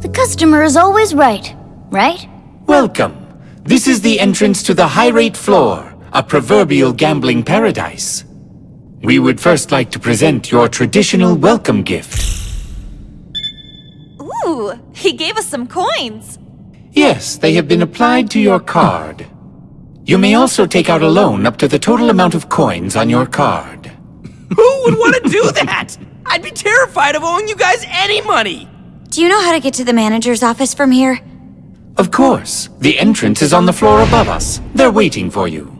The customer is always right, right? Welcome. This is the entrance to the high rate floor, a proverbial gambling paradise. We would first like to present your traditional welcome gift. Ooh, he gave us some coins. Yes, they have been applied to your card. You may also take out a loan up to the total amount of coins on your card. Who would want to do that? I'd be terrified of owing you guys any money. Do you know how to get to the manager's office from here? Of course, the entrance is on the floor above us. They're waiting for you.